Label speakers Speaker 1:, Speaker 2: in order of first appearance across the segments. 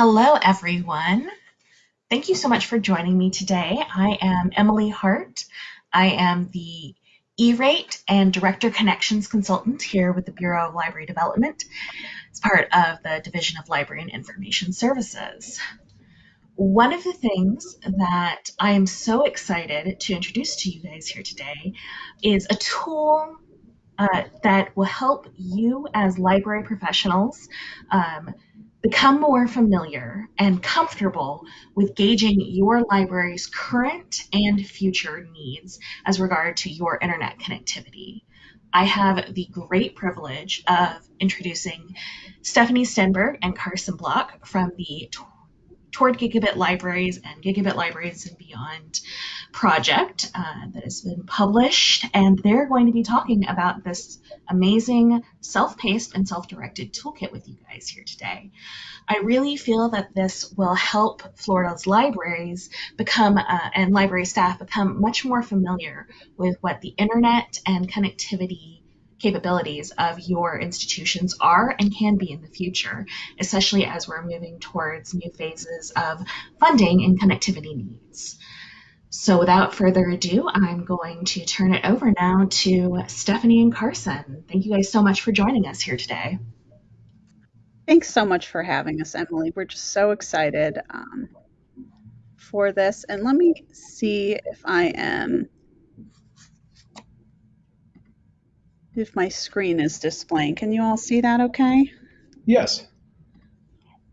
Speaker 1: Hello, everyone. Thank you so much for joining me today. I am Emily Hart. I am the E-rate and Director Connections Consultant here with the Bureau of Library Development It's part of the Division of Library and Information Services. One of the things that I am so excited to introduce to you guys here today is a tool uh, that will help you as library professionals um, Become more familiar and comfortable with gauging your library's current and future needs as regard to your internet connectivity. I have the great privilege of introducing Stephanie Stenberg and Carson Block from the Toward Gigabit Libraries and Gigabit Libraries and Beyond project uh, that has been published, and they're going to be talking about this amazing self-paced and self-directed toolkit with you guys here today. I really feel that this will help Florida's libraries become uh, and library staff become much more familiar with what the internet and connectivity capabilities of your institutions are and can be in the future, especially as we're moving towards new phases of funding and connectivity needs. So without further ado, I'm going to turn it over now to Stephanie and Carson. Thank you guys so much for joining us here today.
Speaker 2: Thanks so much for having us, Emily. We're just so excited um, for this. And let me see if I am, if my screen is displaying. Can you all see that okay?
Speaker 3: Yes.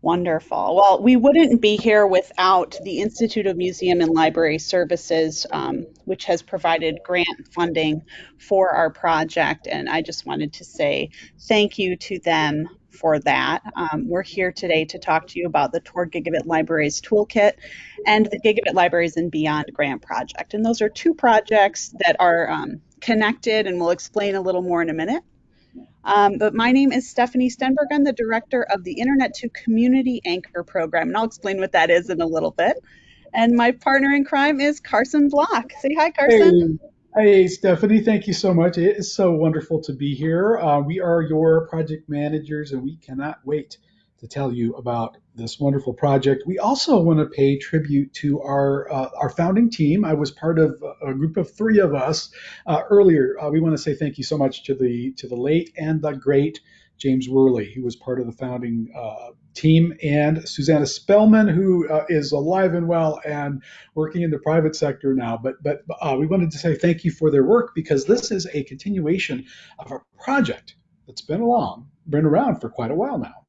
Speaker 2: Wonderful. Well, we wouldn't be here without the Institute of Museum and Library Services, um, which has provided grant funding for our project. And I just wanted to say thank you to them for that. Um, we're here today to talk to you about the Toward Gigabit Libraries Toolkit and the Gigabit Libraries and Beyond grant project. And those are two projects that are um, connected, and we'll explain a little more in a minute. Um, but my name is Stephanie Stenberg. I'm the director of the Internet2 Community Anchor program, and I'll explain what that is in a little bit. And my partner in crime is Carson Block. Say hi, Carson.
Speaker 3: Hey, hey Stephanie. Thank you so much. It is so wonderful to be here. Uh, we are your project managers, and we cannot wait to tell you about this wonderful project. We also want to pay tribute to our uh, our founding team. I was part of a group of three of us uh, earlier. Uh, we want to say thank you so much to the to the late and the great James Werle, who was part of the founding uh, team, and Susanna Spellman, who uh, is alive and well and working in the private sector now. But but uh, we wanted to say thank you for their work because this is a continuation of a project that's been along, been around for quite a while now.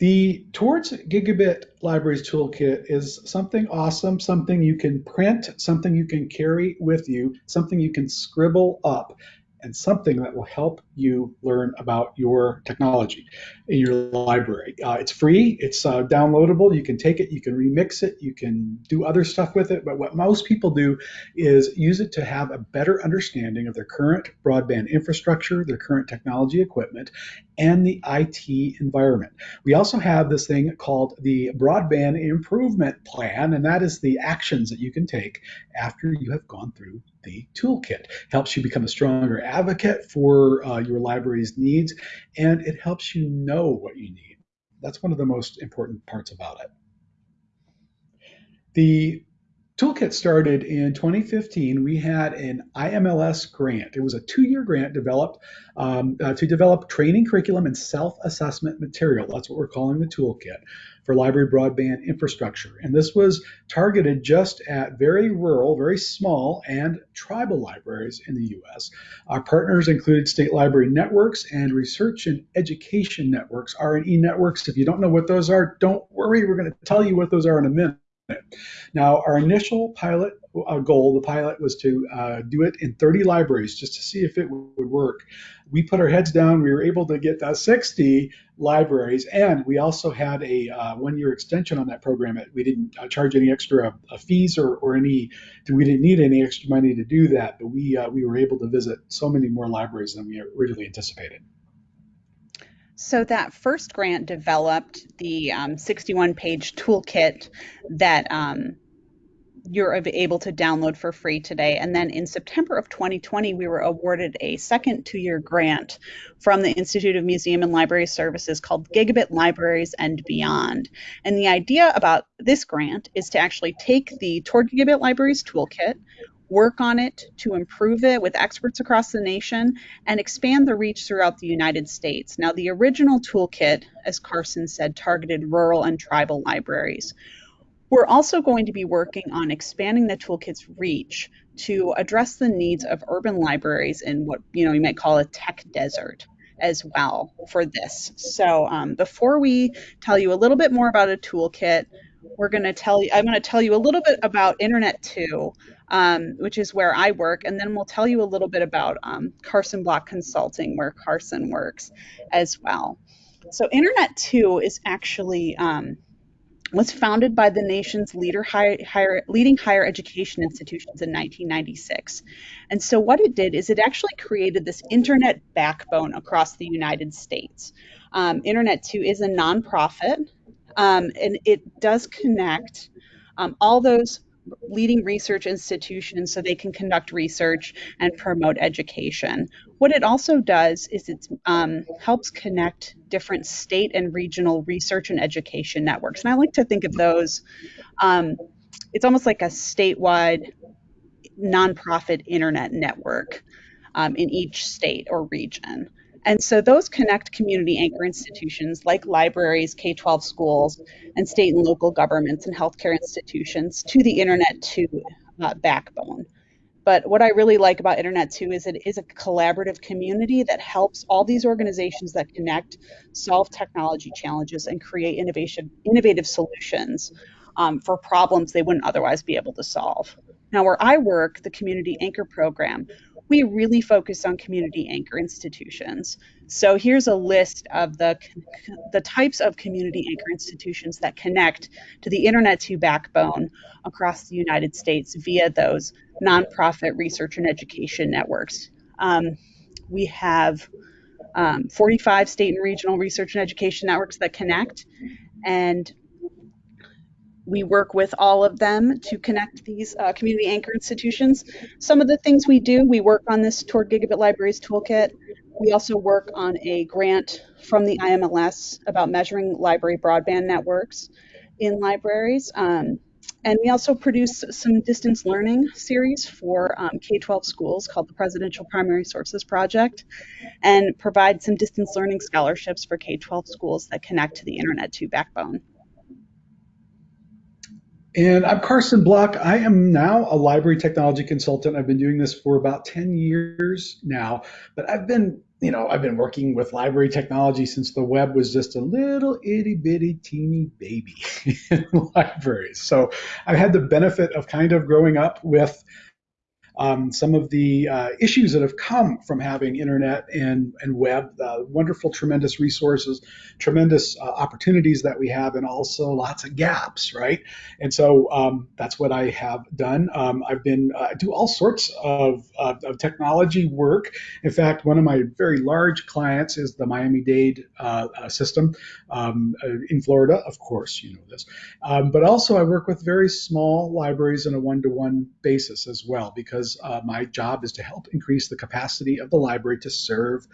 Speaker 3: The Towards Gigabit Libraries Toolkit is something awesome, something you can print, something you can carry with you, something you can scribble up and something that will help you learn about your technology in your library. Uh, it's free, it's uh, downloadable, you can take it, you can remix it, you can do other stuff with it, but what most people do is use it to have a better understanding of their current broadband infrastructure, their current technology equipment, and the IT environment. We also have this thing called the Broadband Improvement Plan, and that is the actions that you can take after you have gone through the toolkit. Helps you become a stronger advocate for uh, your library's needs, and it helps you know what you need. That's one of the most important parts about it. The Toolkit started in 2015. We had an IMLS grant. It was a two-year grant developed um, uh, to develop training curriculum and self-assessment material. That's what we're calling the Toolkit for library broadband infrastructure. And this was targeted just at very rural, very small, and tribal libraries in the U.S. Our partners included state library networks and research and education networks, R&E networks. If you don't know what those are, don't worry. We're going to tell you what those are in a minute. Now, our initial pilot uh, goal, the pilot, was to uh, do it in 30 libraries just to see if it would work. We put our heads down. We were able to get uh, 60 libraries, and we also had a uh, one-year extension on that program. We didn't uh, charge any extra uh, fees or, or any. We didn't need any extra money to do that, but we we were able to visit so many more libraries than we originally anticipated.
Speaker 2: So that first grant developed the um, 61 page toolkit that um, you're able to download for free today. And then in September of 2020, we were awarded a second two year grant from the Institute of Museum and Library Services called Gigabit Libraries and Beyond. And the idea about this grant is to actually take the Toward Gigabit Libraries toolkit, work on it to improve it with experts across the nation, and expand the reach throughout the United States. Now, the original toolkit, as Carson said, targeted rural and tribal libraries. We're also going to be working on expanding the toolkit's reach to address the needs of urban libraries in what you know you might call a tech desert as well for this. So um, before we tell you a little bit more about a toolkit, we're going to tell you. I'm going to tell you a little bit about Internet2, um, which is where I work, and then we'll tell you a little bit about um, Carson Block Consulting, where Carson works as well. So Internet2 is actually um, was founded by the nation's higher, leading higher education institutions in 1996. And so, what it did is it actually created this internet backbone across the United States. Um, internet2 is a nonprofit, um, and it does connect um, all those leading research institutions so they can conduct research and promote education. What it also does is it um, helps connect different state and regional research and education networks. And I like to think of those, um, it's almost like a statewide nonprofit internet network um, in each state or region. And so those connect community anchor institutions like libraries, K 12 schools, and state and local governments and healthcare institutions to the Internet2 uh, backbone. But what I really like about Internet2 is it is a collaborative community that helps all these organizations that connect solve technology challenges and create innovation, innovative solutions um, for problems they wouldn't otherwise be able to solve. Now, where I work, the Community Anchor Program, we really focus on community anchor institutions. So here's a list of the, the types of community anchor institutions that connect to the Internet2 backbone across the United States via those nonprofit research and education networks. Um, we have um, 45 state and regional research and education networks that connect, and we work with all of them to connect these uh, community anchor institutions. Some of the things we do, we work on this toward Gigabit Libraries Toolkit. We also work on a grant from the IMLS about measuring library broadband networks in libraries. Um, and we also produce some distance learning series for um, K 12 schools called the Presidential Primary Sources Project and provide some distance learning scholarships for K 12 schools that connect to the Internet2 backbone.
Speaker 3: And I'm Carson Block. I am now a library technology consultant. I've been doing this for about 10 years now, but I've been, you know, I've been working with library technology since the web was just a little itty bitty teeny baby in libraries. So I've had the benefit of kind of growing up with um, some of the uh, issues that have come from having internet and, and web, uh, wonderful, tremendous resources, tremendous uh, opportunities that we have, and also lots of gaps, right? And so um, that's what I have done. Um, I've been uh, do all sorts of, of, of, technology work. In fact, one of my very large clients is the Miami-Dade uh, uh, system um, in Florida, of course, you know this. Um, but also, I work with very small libraries on a one-to-one basis as well, because uh, my job is to help increase the capacity of the library to serve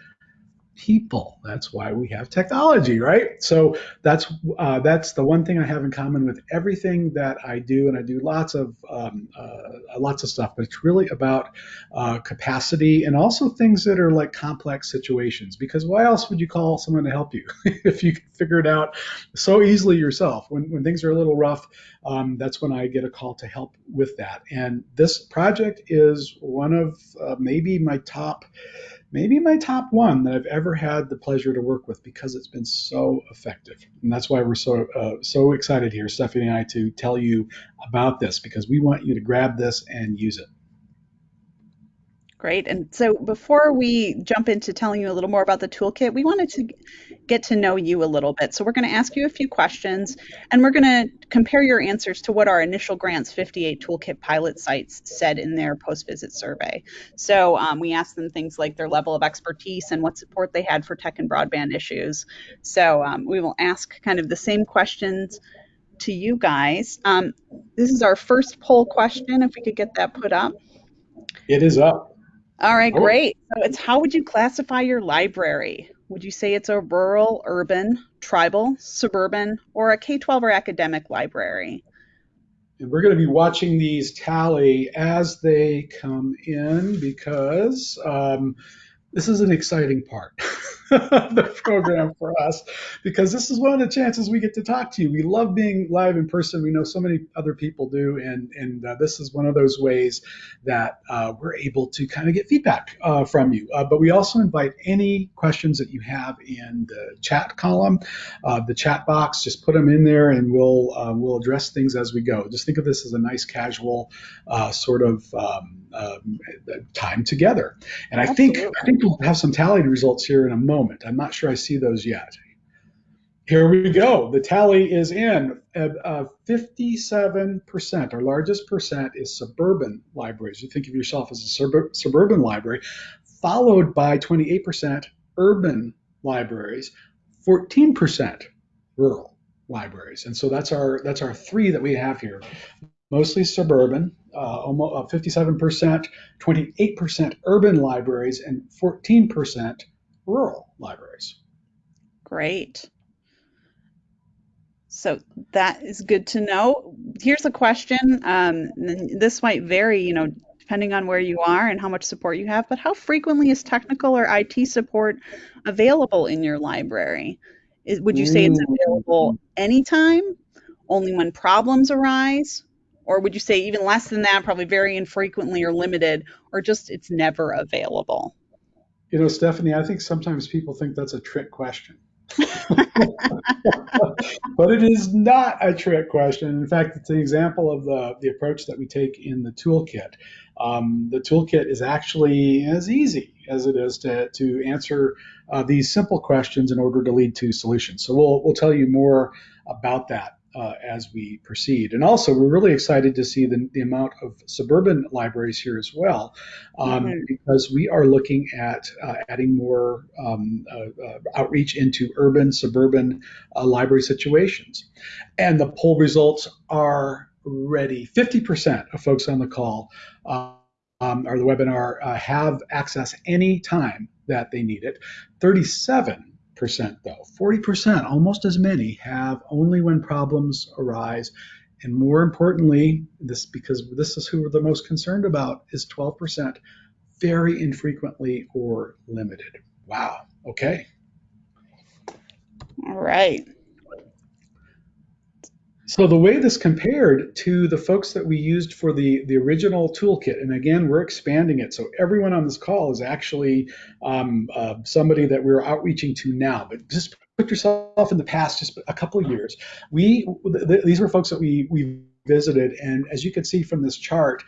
Speaker 3: people. That's why we have technology, right? So that's uh, that's the one thing I have in common with everything that I do, and I do lots of um, uh, lots of stuff. But it's really about uh, capacity and also things that are like complex situations. Because why else would you call someone to help you if you can figure it out so easily yourself? When when things are a little rough, um, that's when I get a call to help with that. And this project is one of uh, maybe my top maybe my top one that I've ever had the pleasure to work with because it's been so effective. And that's why we're so uh, so excited here, Stephanie and I, to tell you about this because we want you to grab this and use it.
Speaker 2: Great. And so before we jump into telling you a little more about the toolkit, we wanted to get to know you a little bit. So we're going to ask you a few questions and we're going to compare your answers to what our initial grants 58 toolkit pilot sites said in their post visit survey. So um, we asked them things like their level of expertise and what support they had for tech and broadband issues. So um, we will ask kind of the same questions to you guys. Um, this is our first poll question, if we could get that put up.
Speaker 3: It is up.
Speaker 2: All right,
Speaker 3: Oh.
Speaker 2: great. So it's how would you classify your library? Would you say it's a rural, urban, tribal, suburban, or a K-12 or academic library?
Speaker 3: And we're going to be watching these tally as they come in because um, this is an exciting part the program for us because this is one of the chances we get to talk to you. We love being live in person. We know so many other people do, and and uh, this is one of those ways that uh, we're able to kind of get feedback uh, from you. Uh, but we also invite any questions that you have in the chat column, uh, the chat box. Just put them in there, and we'll uh, we'll address things as we go. Just think of this as a nice casual uh, sort of um, um, time together. And I think I think we'll have some tallied results here in a moment. I'm not sure I see those yet. Here we go. The tally is in. Uh, uh, 57%, our largest percent is suburban libraries. You think of yourself as a sub- suburban library, followed by 28% urban libraries, 14% rural libraries. And so that's our that's our three that we have here. Mostly suburban, uh, almost uh, 57%, 28% urban libraries, and 14% rural libraries.
Speaker 2: Great. So that is good to know. Here's a question. Um, this might vary, you know, depending on where you are and how much support you have, but how frequently is technical or IT support available in your library? Is, would you say it's available anytime, only when problems arise? Or would you say even less than that, probably very infrequently or limited, or just it's never available?
Speaker 3: You know, Stephanie, I think sometimes people think that's a trick question. but it is not a trick question. In fact, it's an example of the, the approach that we take in the toolkit. Um, the toolkit is actually as easy as it is to, to answer uh, these simple questions in order to lead to solutions. So we'll, we'll tell you more about that uh, as we proceed. And also, we're really excited to see the, the amount of suburban libraries here as well, um,
Speaker 2: Mhm.
Speaker 3: because we are looking at uh, adding more um, uh, uh, outreach into urban, suburban uh, library situations. And the poll results are ready. 50% of folks on the call uh, um, or the webinar uh, have access any time that they need it. 37 percent though. 40% almost as many have only when problems arise. And more importantly this because this is who we're the most concerned about is 12% very infrequently or limited. Wow. Okay.
Speaker 2: All right.
Speaker 3: So the way this compared to the folks that we used for the, the original toolkit, and again, we're expanding it. So everyone on this call is actually um, uh, somebody that we're outreaching to now. But just put yourself in the past, just a couple of years. We th- th- these were folks that we we visited, and as you can see from this chart,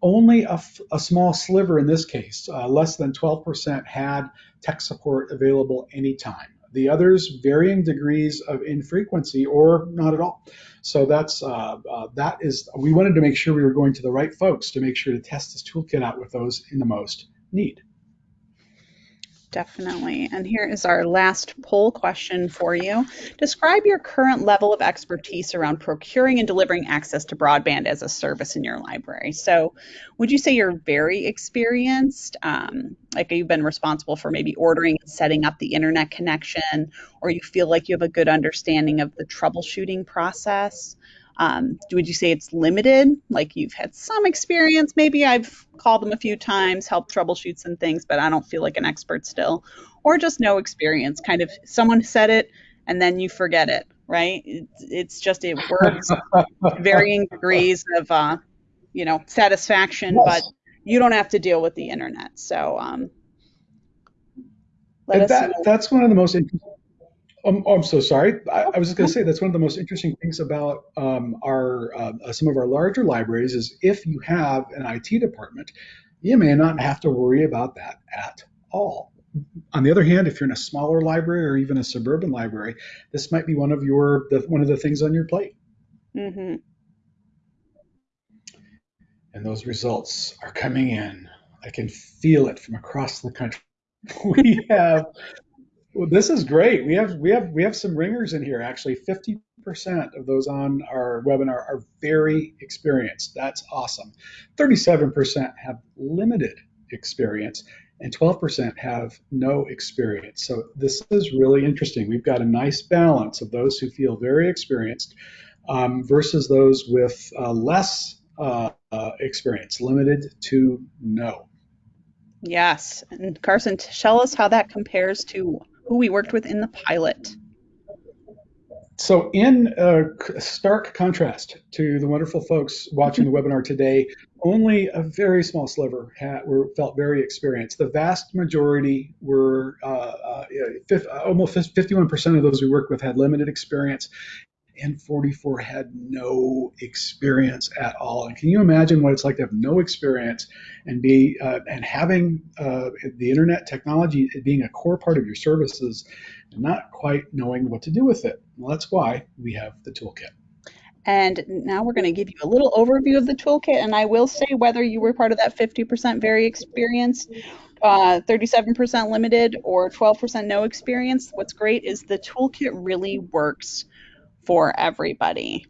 Speaker 3: only a, small sliver in this case, uh, less than 12%, had tech support available anytime. The others, varying degrees of infrequency or not at all. So that's uh, uh, that is. We wanted to make sure we were going to the right folks to make sure to test this toolkit out with those in the most need.
Speaker 2: Definitely. And here is our last poll question for you. Describe your current level of expertise around procuring and delivering access to broadband as a service in your library. So, would you say you're very experienced? Um, like you've been responsible for maybe ordering and setting up the internet connection, or you feel like you have a good understanding of the troubleshooting process? Um, would you say it's limited? Like you've had some experience, maybe I've called them a few times, helped troubleshoot some things, but I don't feel like an expert still, or just no experience. Kind of someone said it and then you forget it, right? It's, it's just it works varying degrees of, uh, you know, satisfaction,
Speaker 3: Yes.
Speaker 2: but you don't have to deal with the internet. So um, let
Speaker 3: And
Speaker 2: us
Speaker 3: that,
Speaker 2: know.
Speaker 3: that's one of the most interesting. Um, oh, I'm so sorry. I, I was just going to say that's one of the most interesting things about um, our uh, some of our larger libraries is if you have an IT department, you may not have to worry about that at all. On the other hand, if you're in a smaller library or even a suburban library, this might be one of your the, one of the things on your plate.
Speaker 2: hmm
Speaker 3: And those results are coming in. I can feel it from across the country. We have Well, this is great. We have we have we have some ringers in here. Actually, 50% of those on our webinar are very experienced. That's awesome. 37% have limited experience and 12% have no experience. So this is really interesting. We've got a nice balance of those who feel very experienced um, versus those with uh, less uh, uh, experience, limited to no.
Speaker 2: Yes. And Carson, tell us how that compares to who we worked with in the pilot.
Speaker 3: So, in uh, stark contrast to the wonderful folks watching the webinar today, only a very small sliver had, were, felt very experienced. The vast majority were uh, uh, almost 51% of those we worked with had limited experience, and 44 had no experience at all. And can you imagine what it's like to have no experience and be uh, and having uh, the internet technology being a core part of your services and not quite knowing what to do with it? Well, that's why we have the toolkit.
Speaker 2: And now we're going to give you a little overview of the toolkit. And I will say whether you were part of that 50% very experienced, uh, 37% limited, or 12% no experience, what's great is the toolkit really works for everybody.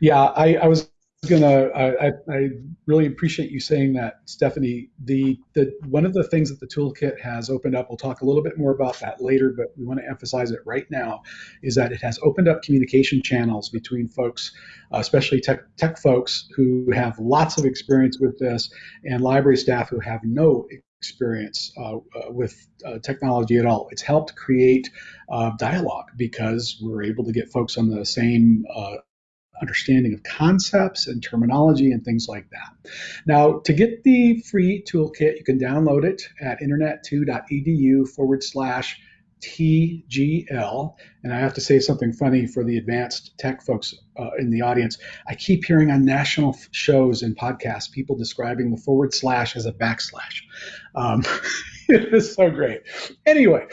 Speaker 3: Yeah, I, I was gonna. I, I really appreciate you saying that, Stephanie. The the one of the things that the toolkit has opened up. We'll talk a little bit more about that later, but we want to emphasize it right now. Is that it has opened up communication channels between folks, especially tech tech folks who have lots of experience with this, and library staff who have no experience uh, uh, with uh, technology at all. It's helped create uh, dialogue because we're able to get folks on the same uh, understanding of concepts and terminology and things like that. Now, to get the free toolkit, you can download it at internet2.edu forward slash TGL. And I have to say something funny for the advanced tech folks uh, in the audience. I keep hearing on national shows and podcasts people describing the forward slash as a backslash. Um, it is so great. Anyway,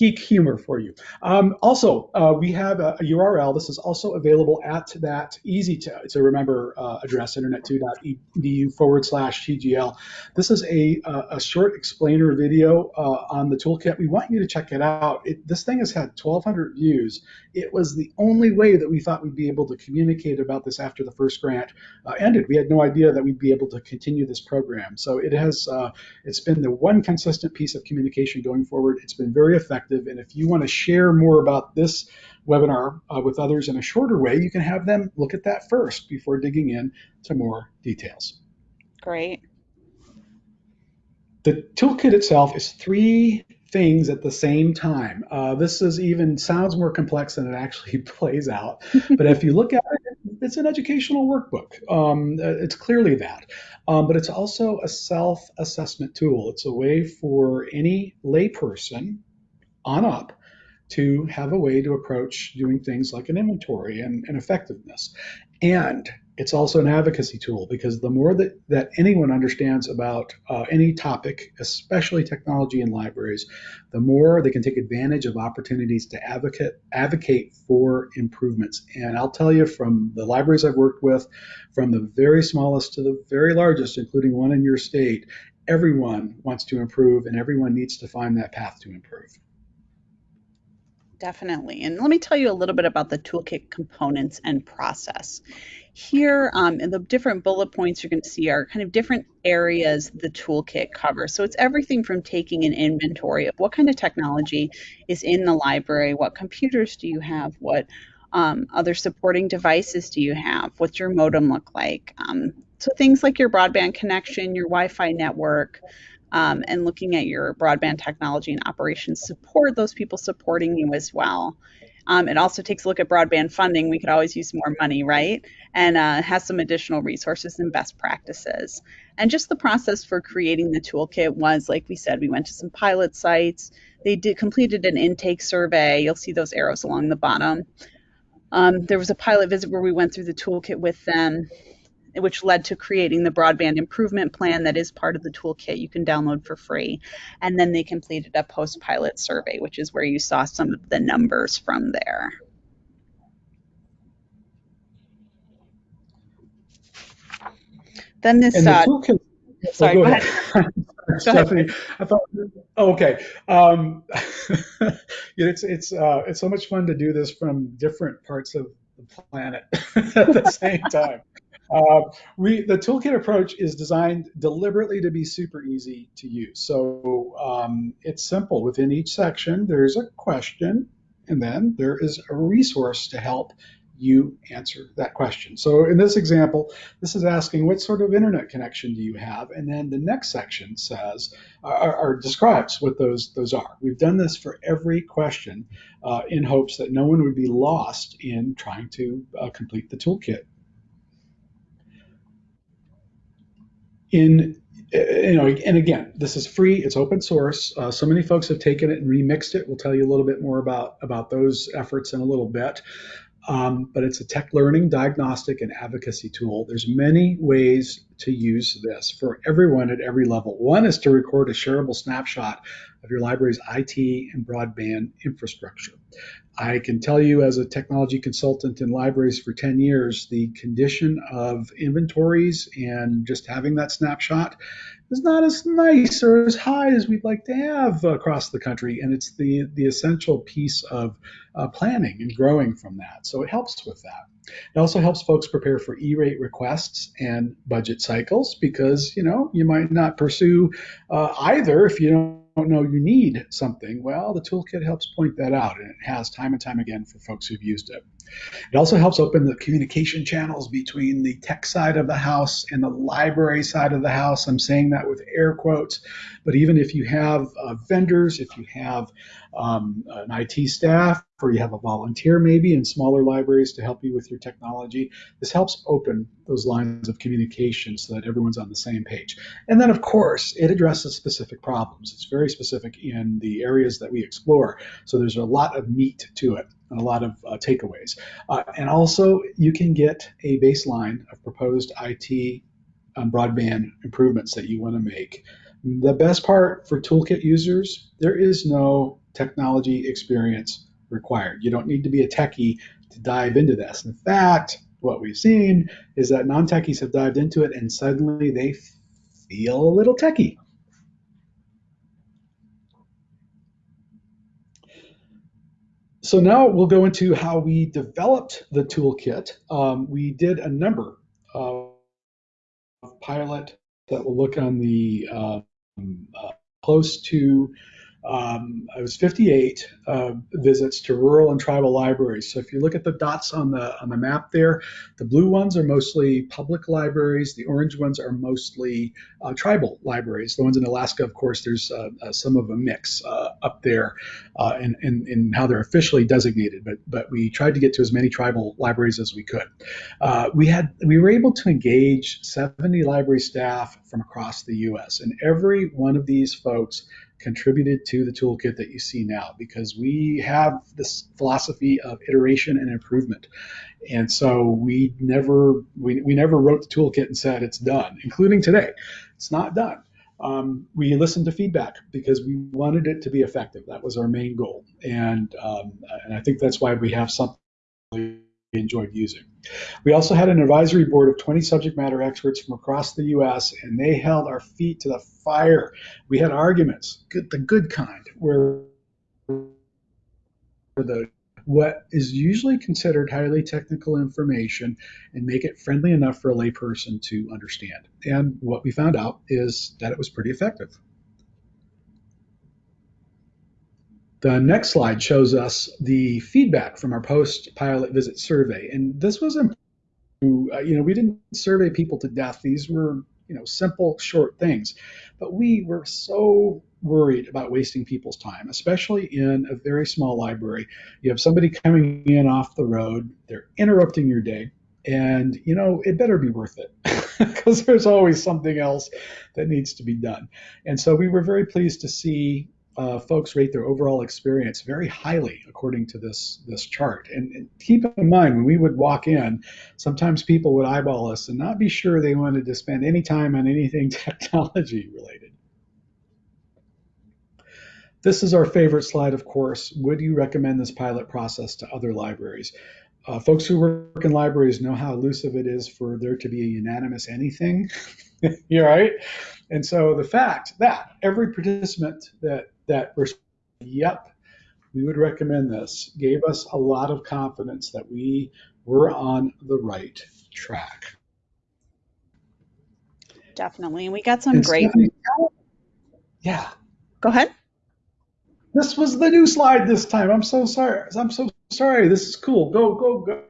Speaker 3: geek humor for you. Um, also, uh, we have a, a, URL. This is also available at that easy to, to remember uh, address, internet2.edu forward slash TGL. This is a, a, short explainer video uh, on the toolkit. We want you to check it out. It, this thing has had 1,200 views. It was the only way that we thought we'd be able to communicate about this after the first grant uh, ended. We had no idea that we'd be able to continue this program. So it has, uh, it's been the one consistent piece of communication going forward. It's been very effective effective. And if you want to share more about this webinar uh, with others in a shorter way, you can have them look at that first before digging in to more details.
Speaker 2: Great.
Speaker 3: The toolkit itself is three things at the same time. Uh, this is even sounds more complex than it actually plays out. but if you look at it, it's an educational workbook. Um, it's clearly that. Um, but it's also a self assessment tool. It's a way for any layperson on up to have a way to approach doing things like an inventory and, and effectiveness. And it's also an advocacy tool because the more that, that anyone understands about uh, any topic, especially technology and libraries, the more they can take advantage of opportunities to advocate advocate for improvements. And I'll tell you from the libraries I've worked with, from the very smallest to the very largest, including one in your state, everyone wants to improve and everyone needs to find that path to improve.
Speaker 2: Definitely. And let me tell you a little bit about the toolkit components and process. Here, um, in the different bullet points you're going to see are kind of different areas the toolkit covers. So it's everything from taking an inventory of what kind of technology is in the library, what computers do you have, what um, other supporting devices do you have, what's your modem look like. Um, so things like your broadband connection, your Wi-Fi network, um, and looking at your broadband technology and operations support, those people supporting you as well. Um, it also takes a look at broadband funding. We could always use more money, right? And uh, has some additional resources and best practices. And just the process for creating the toolkit was, like we said, we went to some pilot sites. They did completed an intake survey. You'll see those arrows along the bottom. Um, there was a pilot visit where we went through the toolkit with them which led to creating the broadband improvement plan that is part of the toolkit you can download for free. And then they completed a post pilot survey, which is where you saw some of the numbers from there. Then this
Speaker 3: and uh, toolkit,
Speaker 2: Sorry,
Speaker 3: go
Speaker 2: go
Speaker 3: ahead.
Speaker 2: ahead.
Speaker 3: Stephanie, I thought, oh, okay. Um, it's it's uh, it's so much fun to do this from different parts of the planet at the same time. Uh, we the toolkit approach is designed deliberately to be super easy to use. So um, it's simple. Within each section, there's a question, and then there is a resource to help you answer that question. So in this example, this is asking what sort of internet connection do you have, and then the next section says or, or describes what those those are. We've done this for every question uh, in hopes that no one would be lost in trying to uh, complete the toolkit. In you know, and again, this is free. It's open source. Uh, so many folks have taken it and remixed it. We'll tell you a little bit more about about those efforts in a little bit um, but it's a tech learning, diagnostic, and advocacy tool. There's many ways to use this for everyone at every level. One is to record a shareable snapshot of your library's IT and broadband infrastructure. I can tell you as a technology consultant in libraries for 10 years, the condition of inventories and just having that snapshot is not as nice or as high as we'd like to have across the country. And it's the, the essential piece of uh, planning and growing from that. So it helps with that. It also helps folks prepare for E-rate requests and budget cycles because, you know, you might not pursue uh, either if you don't know you need something, well, the toolkit helps point that out, and it has time and time again for folks who've used it. It also helps open the communication channels between the tech side of the house and the library side of the house. I'm saying that with air quotes, but even if you have uh, vendors, if you have um, an IT staff, or you have a volunteer maybe in smaller libraries to help you with your technology, this helps open those lines of communication so that everyone's on the same page. And then, of course, it addresses specific problems. It's very specific in the areas that we explore. So there's a lot of meat to it and a lot of uh, takeaways. Uh, and also, you can get a baseline of proposed IT um, broadband improvements that you want to make. The best part for toolkit users, there is no technology experience required. You don't need to be a techie to dive into this. In fact, what we've seen is that non-techies have dived into it and suddenly they feel a little techie. So now we'll go into how we developed the toolkit. Um, we did a number of pilot that will look on the um, uh, close to um, I was 58 uh, visits to rural and tribal libraries. So if you look at the dots on the on the map there, the blue ones are mostly public libraries. The orange ones are mostly uh, tribal libraries. The ones in Alaska, of course, there's uh, uh some of a mix uh, up there uh, in, in, in, how they're officially designated. But but we tried to get to as many tribal libraries as we could. we had we were able to engage 70 library staff from across the U.S. and every one of these folks contributed to the toolkit that you see now because we have this philosophy of iteration and improvement. And so we never we, we never wrote the toolkit and said it's done, including today. It's not done. Um, we listened to feedback because we wanted it to be effective. That was our main goal, and um, and I think that's why we have something enjoyed using. We also had an advisory board of 20 subject matter experts from across the U.S., and they held our feet to the fire. We had arguments, good, the good kind, where the what is usually considered highly technical information and make it friendly enough for a layperson to understand. And what we found out is that it was pretty effective. The next slide shows us the feedback from our post-pilot visit survey, and this was important. Uh, you know, we didn't survey people to death. These were, you know, simple, short things, but we were so worried about wasting people's time, especially in a very small library. You have somebody coming in off the road, they're interrupting your day, and you know it better be worth it because there's always something else that needs to be done. And so we were very pleased to see uh, folks rate their overall experience very highly according to this this chart. And, and, keep in mind when we would walk in, sometimes people would eyeball us and not be sure they wanted to spend any time on anything technology related. This is our favorite slide, of course. Would you recommend this pilot process to other libraries? uh, folks who work in libraries know how elusive it is for there to be a unanimous anything. You're right. And so the fact that every participant that that responded, yep, we would recommend this, gave us a lot of confidence that we were on the right track.
Speaker 2: Definitely. And we got some great.
Speaker 3: Yeah.
Speaker 2: Go ahead.
Speaker 3: This was the new slide this time. I'm so sorry. I'm so sorry. This is cool. Go, go, go.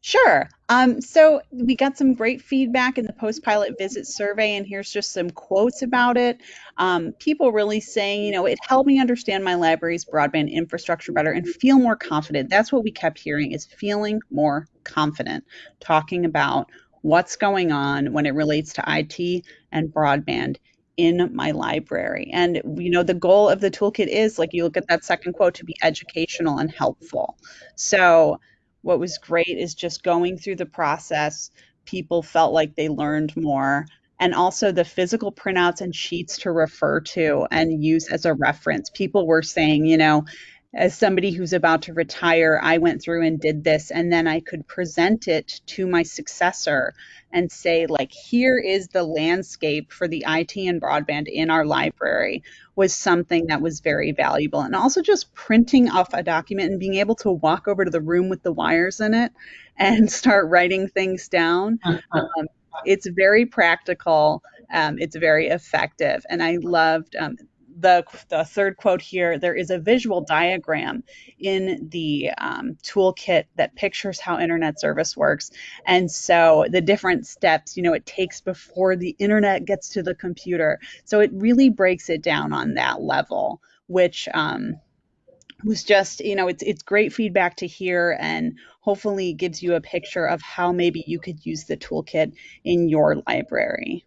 Speaker 2: Sure. Um, so we got some great feedback in the post-pilot visit survey, and here's just some quotes about it. Um, people really saying, you know, it helped me understand my library's broadband infrastructure better and feel more confident. That's what we kept hearing is feeling more confident, talking about what's going on when it relates to IT and broadband in my library. And you know, the goal of the toolkit is like you look at that second quote to be educational and helpful. So what was great is just going through the process, people felt like they learned more. And also the physical printouts and sheets to refer to and use as a reference. People were saying, you know, as somebody who's about to retire, I went through and did this, and then I could present it to my successor and say, like, here is the landscape for the IT and broadband in our library was something that was very valuable. And also just printing off a document and being able to walk over to the room with the wires in it and start writing things down. Um, it's very practical. Um, it's very effective. And I loved um, the, the third quote here, there is a visual diagram in the um, toolkit that pictures how internet service works. And so the different steps, you know, it takes before the internet gets to the computer. So it really breaks it down on that level, which um, was just, you know, it's, it's great feedback to hear and hopefully gives you a picture of how maybe you could use the toolkit in your library.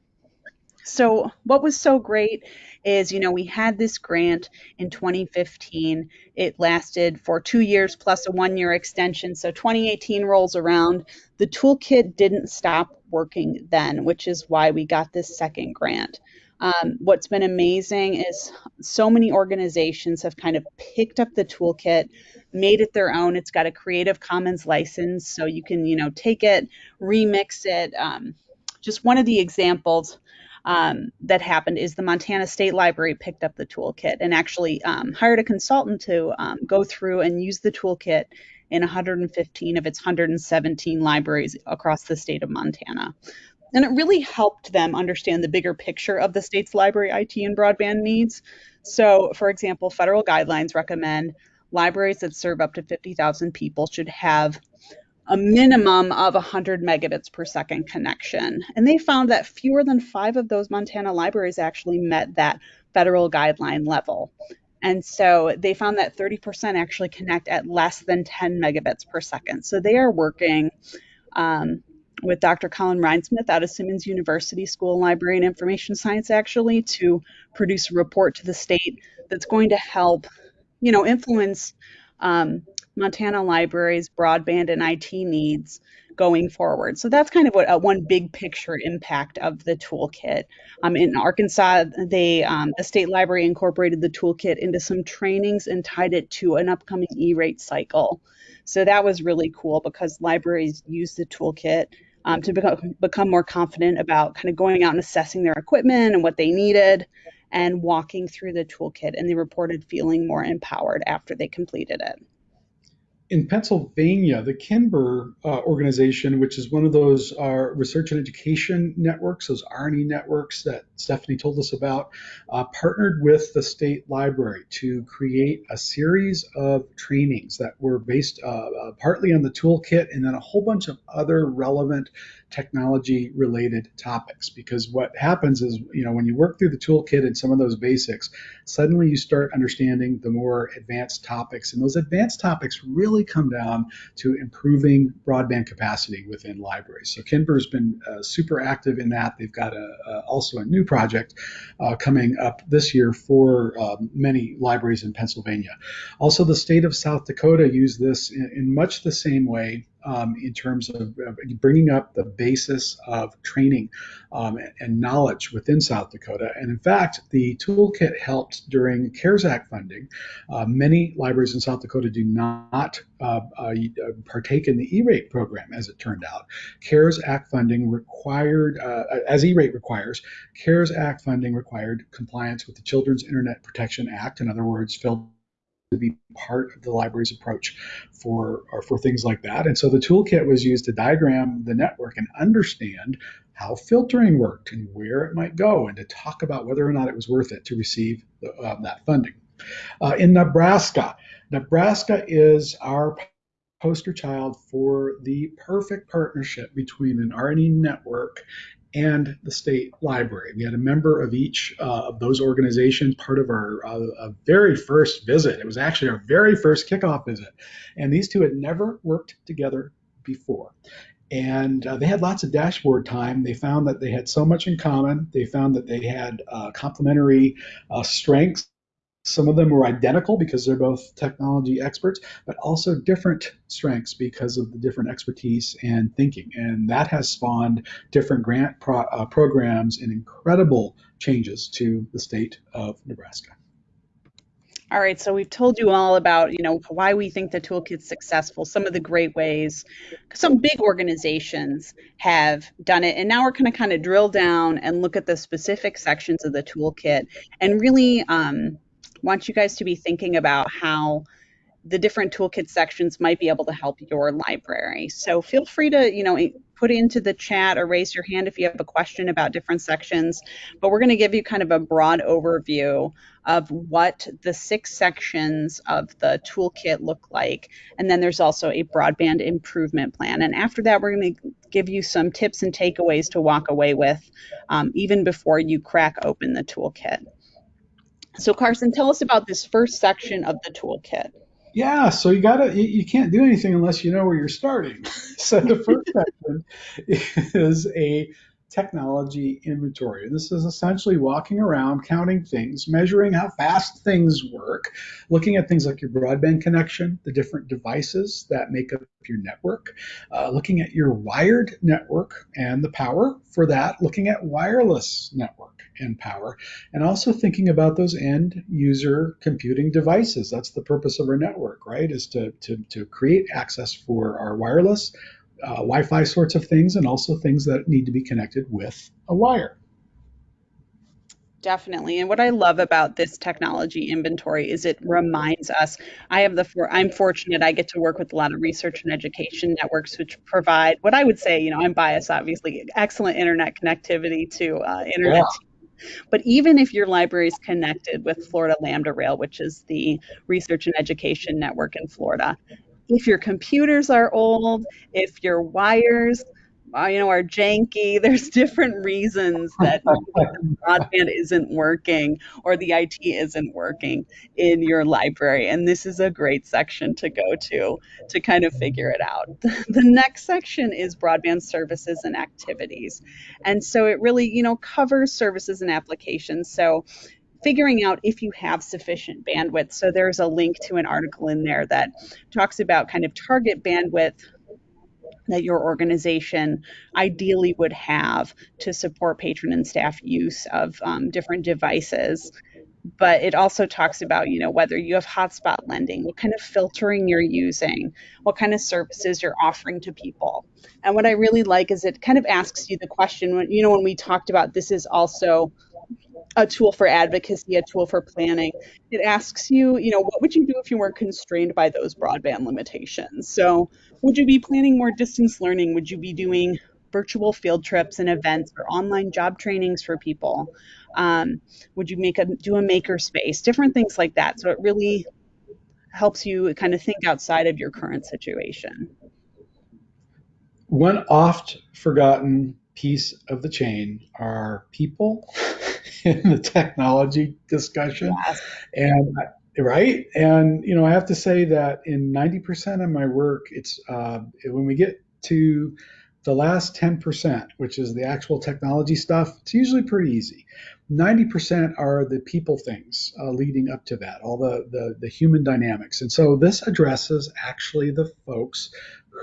Speaker 2: So what was so great is, you know, we had this grant in 2015. It lasted for two years plus a one year extension. So 2018 rolls around. The toolkit didn't stop working then, which is why we got this second grant. Um, what's been amazing is so many organizations have kind of picked up the toolkit, made it their own. It's got a Creative Commons license, so you can, you know, take it, remix it. Um, just one of the examples um, that happened is the Montana State Library picked up the toolkit and actually um, hired a consultant to um, go through and use the toolkit in 115 of its 117 libraries across the state of Montana. And it really helped them understand the bigger picture of the state's library IT and broadband needs. So, for example, federal guidelines recommend libraries that serve up to 50,000 people should have a minimum of 100 megabits per second connection. And they found that fewer than five of those Montana libraries actually met that federal guideline level. And so they found that 30% actually connect at less than 10 megabits per second. So they are working um, with Dr. Colin Rhinesmith out of Simmons University School of Library and Information Science actually to produce a report to the state that's going to help, you know, influence um, Montana Libraries broadband and IT needs going forward. So that's kind of what uh, one big picture impact of the toolkit. Um, in Arkansas, they um, the state library incorporated the toolkit into some trainings and tied it to an upcoming E-rate cycle. So that was really cool because libraries use the toolkit um, to become, become more confident about kind of going out and assessing their equipment and what they needed and walking through the toolkit. And they reported feeling more empowered after they completed it
Speaker 3: in Pennsylvania, the KINBER uh, organization, which is one of those uh, research and education networks, those R&E networks that Stephanie told us about, uh, partnered with the state library to create a series of trainings that were based uh, uh, partly on the toolkit and then a whole bunch of other relevant technology related topics. Because what happens is you know when you work through the toolkit and some of those basics suddenly you start understanding the more advanced topics. And those advanced topics really come down to improving broadband capacity within libraries. So has been uh, super active in that. They've got a, also a new project uh, coming up this year for uh, many libraries in Pennsylvania. Also the state of South Dakota used this in, in much the same way um, in terms of bringing up the basis of training um, and knowledge within South Dakota. And in fact, the toolkit helped during CARES Act funding. Uh, many libraries in South Dakota do not uh, uh, partake in the E-rate program, as it turned out. CARES Act funding required, uh, as E-rate requires, CARES Act funding required compliance with the Children's Internet Protection Act. In other words, filled to be part of the library's approach for for things like that. And so the toolkit was used to diagram the network and understand how filtering worked and where it might go, and to talk about whether or not it was worth it to receive the, uh, that funding. Uh, in Nebraska, Nebraska is our poster child for the perfect partnership between an R&E network and the state library. We had a member of each uh, of those organizations part of our uh, very first visit. It was actually our very first kickoff visit. And these two had never worked together before. And uh, they had lots of dashboard time. They found that they had so much in common. They found that they had uh, complementary uh, strengths some of them were identical because they're both technology experts, but also different strengths because of the different expertise and thinking. And that has spawned different grant pro- uh, programs and incredible changes to the state of Nebraska.
Speaker 2: All right, so we've told you all about, you know, why we think the toolkit's successful, some of the great ways. Some big organizations have done it, and now we're going to kind of drill down and look at the specific sections of the toolkit and really um, want you guys to be thinking about how the different toolkit sections might be able to help your library. So feel free to, you know, put into the chat or raise your hand if you have a question about different sections. But we're going to give you kind of a broad overview of what the six sections of the toolkit look like. And then there's also a broadband improvement plan. And after that, we're going to give you some tips and takeaways to walk away with um, even before you crack open the toolkit. So Carson, tell us about this first section of the toolkit.
Speaker 3: Yeah, so you gotta you, you can't do anything unless you know where you're starting. so the first section is a technology inventory. This is essentially walking around, counting things, measuring how fast things work, looking at things like your broadband connection, the different devices that make up your network, uh, looking at your wired network and the power for that, looking at wireless network and power, and also thinking about those end user computing devices. That's the purpose of our network, right? Is to, to, to create access for our wireless, uh, Wi-Fi sorts of things, and also things that need to be connected with a wire.
Speaker 2: Definitely. And what I love about this technology inventory is it reminds us. I have the for, I'm fortunate I get to work with a lot of research and education networks which provide what I would say, you know, I'm biased obviously, excellent internet connectivity to uh, internet yeah. But even if your library is connected with Florida Lambda Rail, which is the research and education network in Florida, if your computers are old, if your wires uh, you know are janky there's different reasons that broadband isn't working or the IT isn't working in your library. And this is a great section to go to to kind of figure it out. The next section is broadband services and activities. And so it really you know covers services and applications. So figuring out if you have sufficient bandwidth. So there's a link to an article in there that talks about kind of target bandwidth that your organization ideally would have to support patron and staff use of um, different devices but it also talks about you know whether you have hotspot lending what kind of filtering you're using what kind of services you're offering to people and what i really like is it kind of asks you the question when you know when we talked about this is also a tool for advocacy, a tool for planning. It asks you, you know, what would you do if you weren't constrained by those broadband limitations? So, would you be planning more distance learning? Would you be doing virtual field trips and events or online job trainings for people? Um, would you make a do a maker space? Different things like that. So it really helps you kind of think outside of your current situation.
Speaker 3: One oft forgotten piece of the chain are people in the technology discussion. Yes. And right, and you know, I have to say that in 90% of my work, it's uh, when we get to the last 10%, which is the actual technology stuff, it's usually pretty easy. 90% are the people things uh, leading up to that, all the, the, the human dynamics. And so this addresses actually the folks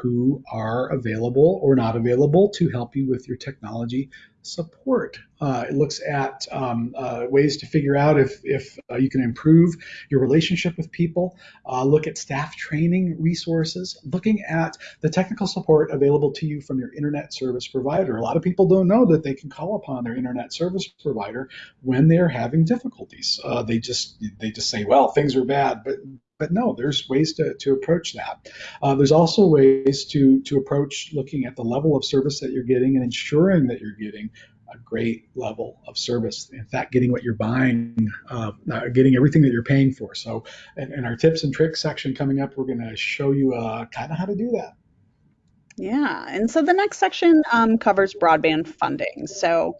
Speaker 3: who are available or not available to help you with your technology support. Uh, it looks at um, uh, ways to figure out if, if uh, you can improve your relationship with people, uh, look at staff training resources, looking at the technical support available to you from your internet service provider. A lot of people don't know that they can call upon their internet service provider when they're having difficulties. Uh, they just they just say, well, things are bad, but but no, there's ways to, to approach that. Uh, there's also ways to, to approach looking at the level of service that you're getting and ensuring that you're getting a great level of service. In fact, getting what you're buying, uh, uh, getting everything that you're paying for. So, in, in, our tips and tricks section coming up, we're going to show you uh, kind of how to do that.
Speaker 2: Yeah, and so the next section um, covers broadband funding. So,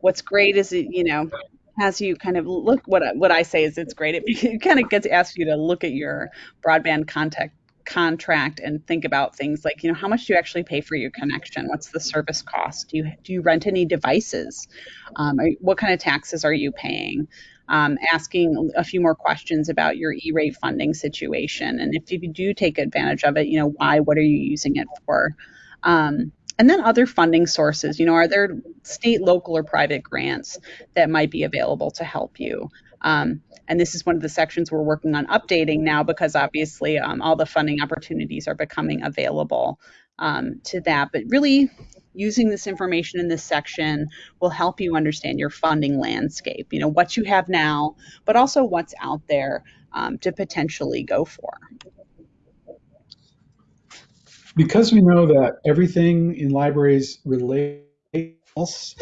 Speaker 2: what's great is it, you know has you kind of look what what I say is it's great. It, it kind of gets ask you to look at your broadband contact contract and think about things like you know how much do you actually pay for your connection? What's the service cost? Do you do you rent any devices? Um, are, what kind of taxes are you paying? Um, asking a few more questions about your e-rate funding situation and if you do take advantage of it you know why what are you using it for? Um, and then other funding sources. You know, are there state, local, or private grants that might be available to help you? Um, and this is one of the sections we're working on updating now because obviously um, all the funding opportunities are becoming available um, to that. But really, using this information in this section will help you understand your funding landscape. You know, what you have now, but also what's out there um, to potentially go for
Speaker 3: because we know that everything in libraries relates,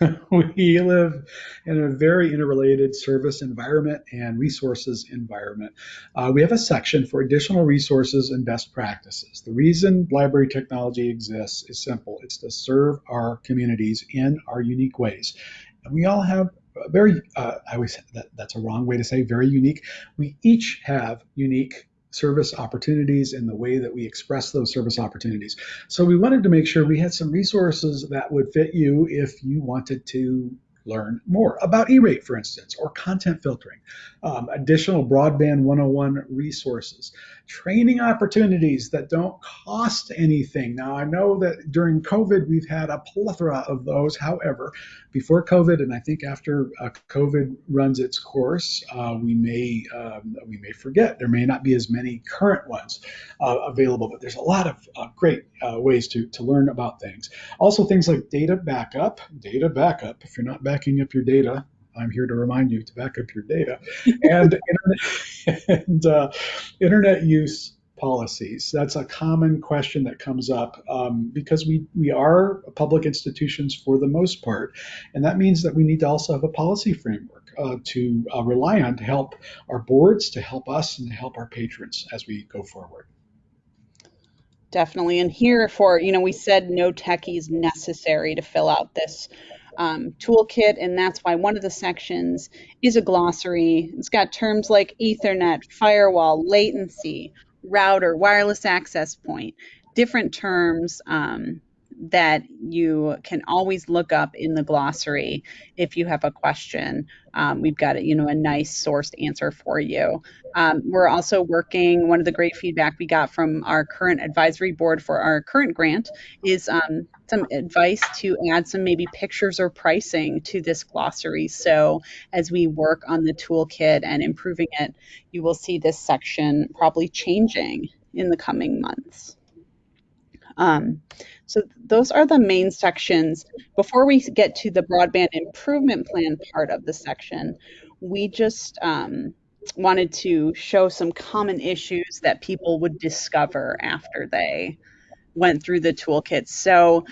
Speaker 3: we live in a very interrelated service environment and resources environment. Uh, we have a section for additional resources and best practices. The reason library technology exists is simple. It's to serve our communities in our unique ways. And we all have very, uh, I always, that, that's a wrong way to say very unique. We each have unique service opportunities and the way that we express those service opportunities. So we wanted to make sure we had some resources that would fit you if you wanted to learn more about E-rate, for instance, or content filtering, um, additional broadband 101 resources, training opportunities that don't cost anything. Now, I know that during COVID, we've had a plethora of those. However, before COVID, and I think after uh, COVID runs its course, uh, we may um, we may forget. There may not be as many current ones uh, available, but there's a lot of uh, great uh, ways to, to learn about things. Also, things like data backup. Data backup. If you're not backing up your data, I'm here to remind you to back up your data and internet, and uh, internet use policies. That's a common question that comes up um, because we we are public institutions for the most part, and that means that we need to also have a policy framework uh, to uh, rely on to help our boards, to help us, and to help our patrons as we go forward.
Speaker 2: Definitely, and here for you know we said no techies necessary to fill out this um, toolkit, and that's why one of the sections is a glossary. It's got terms like Ethernet, firewall, latency, router, wireless access point, different terms um, that you can always look up in the glossary if you have a question. Um, we've got you know a nice sourced answer for you. Um, we're also working. One of the great feedback we got from our current advisory board for our current grant is um, some advice to add some maybe pictures or pricing to this glossary. So as we work on the toolkit and improving it, you will see this section probably changing in the coming months. Um, so those are the main sections. Before we get to the broadband improvement plan part of the section, we just um, wanted to show some common issues that people would discover after they went through the toolkit. So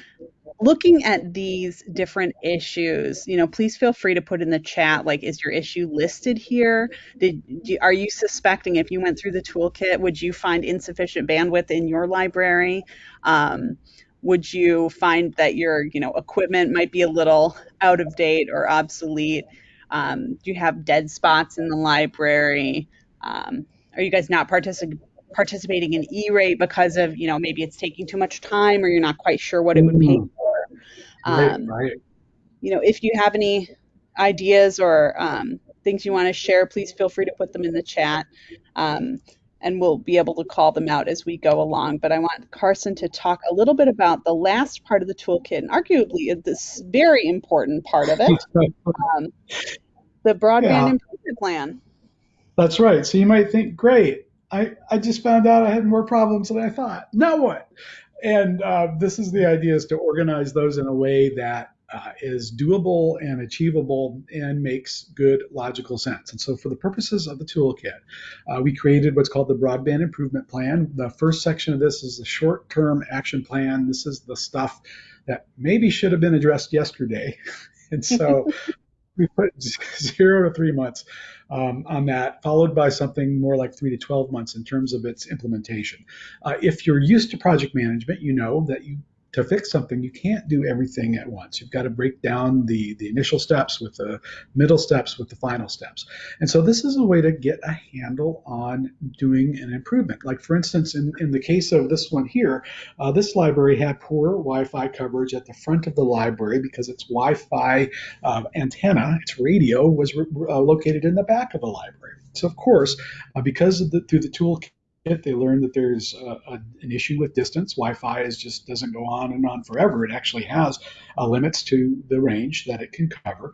Speaker 2: looking at these different issues, you know, please feel free to put in the chat like is your issue listed here? Did are you suspecting if you went through the toolkit, would you find insufficient bandwidth in your library? Um, would you find that your, you know, equipment might be a little out of date or obsolete? Um, do you have dead spots in the library? Um, are you guys not participating? participating in E-rate because of, you know, maybe it's taking too much time or you're not quite sure what it would pay for.
Speaker 3: Um, right.
Speaker 2: You know, if you have any ideas or um, things you want to share, please feel free to put them in the chat. Um, and we'll be able to call them out as we go along. But I want Carson to talk a little bit about the last part of the toolkit, and arguably this very important part of it, um, the broadband yeah. improvement plan.
Speaker 3: That's right. So you might think, great, I, I just found out I had more problems than I thought. Now what? And uh, this is the idea is to organize those in a way that uh, is doable and achievable and makes good logical sense. And so, for the purposes of the toolkit, uh, we created what's called the Broadband Improvement Plan. The first section of this is the short term action plan. This is the stuff that maybe should have been addressed yesterday. and so, we put zero to three months um, on that, followed by something more like three to 12 months in terms of its implementation. Uh, if you're used to project management, you know that you to fix something, you can't do everything at once. You've got to break down the, the initial steps with the middle steps with the final steps. And so this is a way to get a handle on doing an improvement. Like for instance, in, in the case of this one here, uh, this library had poor Wi-Fi coverage at the front of the library because its Wi-Fi uh, antenna, its radio, was re- uh, located in the back of the library. So of course, uh, because of the, through the tool they learn that there's a, a, an issue with distance. Wi-Fi is just doesn't go on and on forever. It actually has limits to the range that it can cover.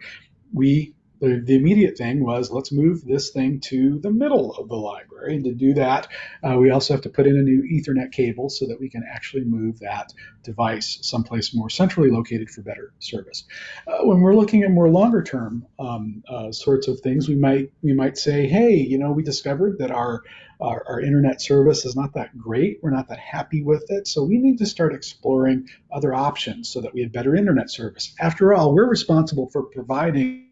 Speaker 3: We the, the, immediate thing was let's move this thing to the middle of the library. And to do that, uh, we also have to put in a new Ethernet cable so that we can actually move that device someplace more centrally located for better service. Uh, when we're looking at more longer term um, uh, sorts of things, we might we might say, hey, you know, we discovered that our our, our, internet service is not that great. We're not that happy with it. So we need to start exploring other options so that we have better internet service. After all, we're responsible for providing.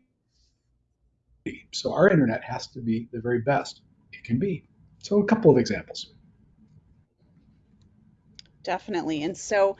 Speaker 3: So our internet has to be the very best it can be. So a couple of examples.
Speaker 2: Definitely. And so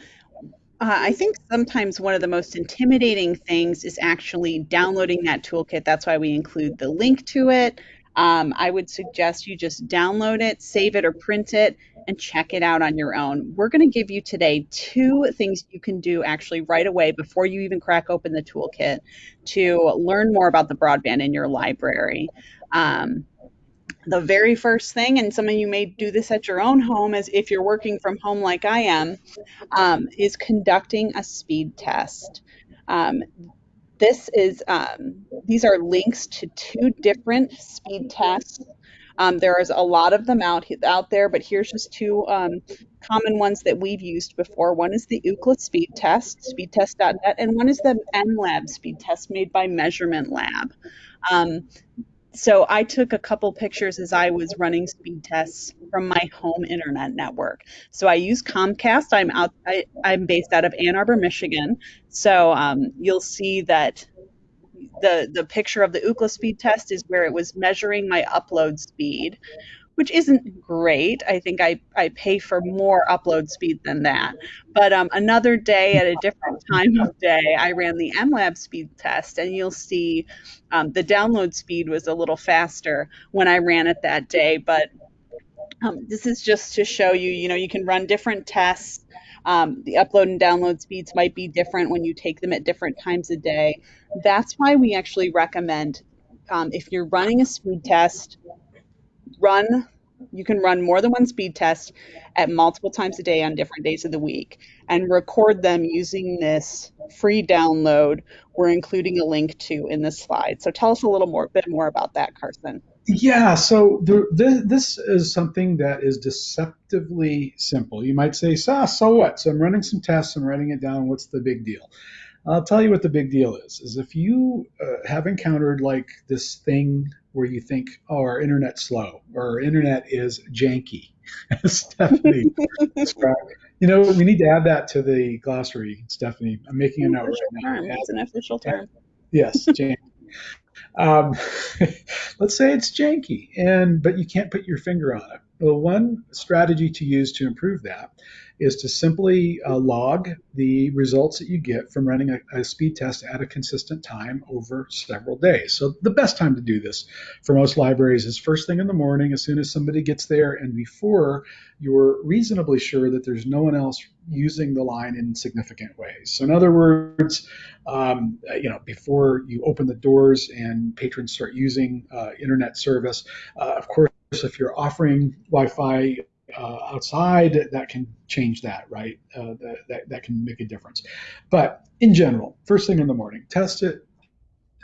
Speaker 2: uh, I think sometimes one of the most intimidating things is actually downloading that toolkit. That's why we include the link to it um, I would suggest you just download it, save it, or print it, and check it out on your own. We're going to give you today two things you can do actually right away before you even crack open the toolkit to learn more about the broadband in your library. Um, the very first thing, and some of you may do this at your own home, as if you're working from home like I am, um, is conducting a speed test. Um, this is um, these are links to two different speed tests. Um, there's a lot of them out out there, but here's just two um, common ones that we've used before. One is the Ookla speed test, speedtest.net, and one is the MLab speed test made by Measurement Lab. So I took a couple pictures as I was running speed tests from my home internet network. So I use Comcast. I'm out. I, am based out of Ann Arbor, Michigan. So um, you'll see that the the picture of the Ookla speed test is where it was measuring my upload speed which isn't great. I think I, I pay for more upload speed than that. But um, another day at a different time of day, I ran the MLab speed test, and you'll see um, the download speed was a little faster when I ran it that day. But um, this is just to show you, you know, you can run different tests. Um, the upload and download speeds might be different when you take them at different times a day. That's why we actually recommend um, if you're running a speed test, run you can run more than one speed test at multiple times a day on different days of the week and record them using this free download we're including a link to in this slide. So tell us a little more bit more about that, Carson.
Speaker 3: Yeah, so the, the, this is something that is deceptively simple. You might say, so, so what? So I'm running some tests, I'm writing it down. What's the big deal? I'll tell you what the big deal is. Is if you uh, have encountered like this thing where you think, oh, our internet's slow or our internet is janky, as Stephanie described. You know, we need to add that to the glossary, Stephanie. I'm making a note right
Speaker 2: now. It's an official term.
Speaker 3: Yes, janky. um, let's say it's janky, and but you can't put your finger on it. Well, one strategy to use to improve that is to simply uh, log the results that you get from running a, a, speed test at a consistent time over several days. So the best time to do this for most libraries is first thing in the morning, as soon as somebody gets there, and before you're reasonably sure that there's no one else using the line in significant ways. So in other words, um, you know, before you open the doors and patrons start using uh, internet service, uh, of course if you're offering Wi-Fi uh, outside, that can change that, right? Uh, that, that can make a difference. But in general, first thing in the morning, test it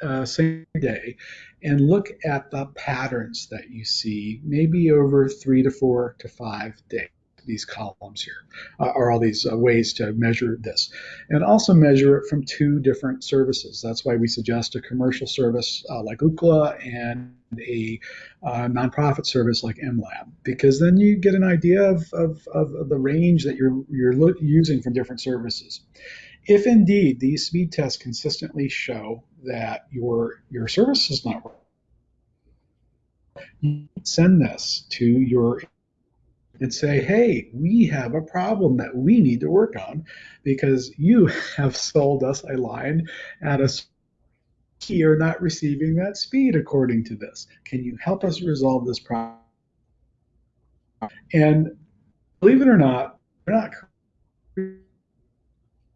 Speaker 3: uh, same day and look at the patterns that you see, maybe over three to four to five days these columns here uh, are all these uh, ways to measure this. And also measure it from two different services. That's why we suggest a commercial service uh, like Ookla and a uh, nonprofit service like MLab because then you get an idea of, of, of the range that you're, you're using from different services. If indeed these speed tests consistently show that your your service is not working, send this to your and say, hey, we have a problem that we need to work on because you have sold us a line at a you're not receiving that speed according to this. Can you help us resolve this problem? And believe it or not, we're not